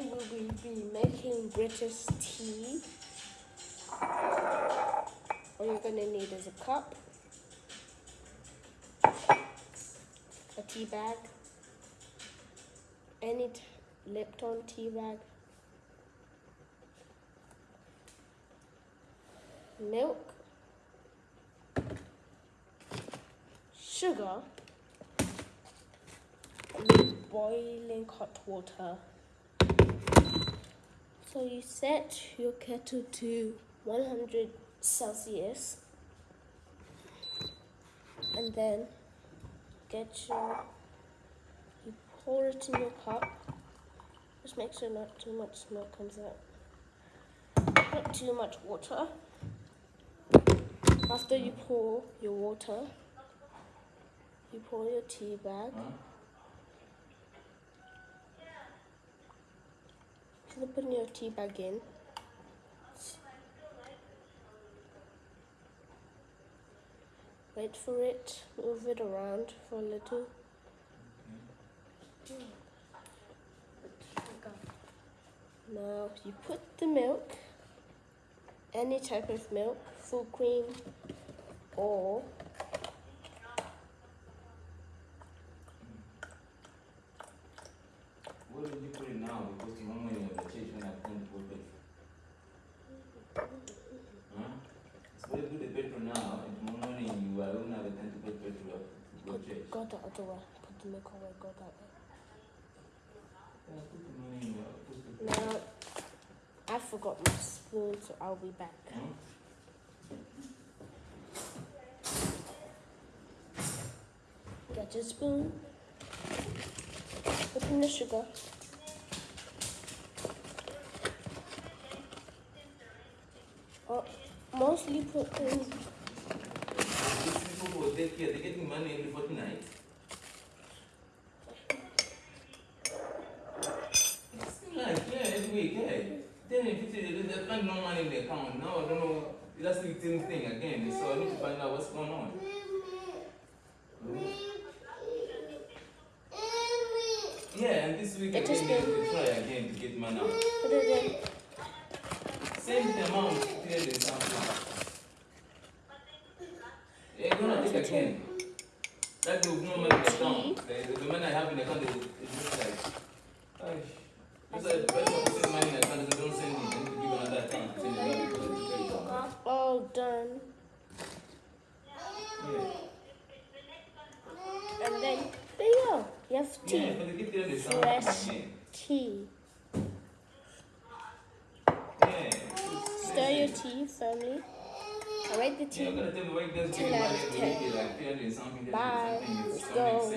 We will be making British tea. All you're gonna need is a cup, a tea bag, any Lipton tea bag, milk, sugar, boiling hot water. So you set your kettle to 100 Celsius and then get your, you pour it in your cup. Just make sure not too much smoke comes out. Not too much water. After you pour your water, you pour your tea bag. Put your tea bag in. Wait for it, move it around for a little. Now you put the milk, any type of milk, full cream or What did you put it now? Because the one when you have the church when I come to put it. Huh? So you put the petrol now, and tomorrow morning you are going to have the time to put petrol up to go church. go the other way. Put the away, go that Now I forgot my spoon, so I'll be back. Get your spoon. Put in the sugar. Oh, mostly put in People care, they're getting money every fortnight. It's like, yeah, every week, yeah. Then if say they find no money in the account, now I don't know, that's the same thing again. So I need to find out what's going on. Yeah, and this week again, they will try again to get money out. put it in. Same amount, clearly something. Again. That will no money in the account. The, the money I have in the account is is just like. It's like the person who money in the account doesn't don't send it, then you give another account, send it money because it's very account. All done. Yeah. And then there you go. You have Yeah, tea. but they get there, there's something Fresh again. tea. Yeah. Stir your tea firmly. I rate the Yeah, I'm tea. gonna tell you why you guys Ten get out money of every ten. week, like 300 something, Bye. something, it Let's go.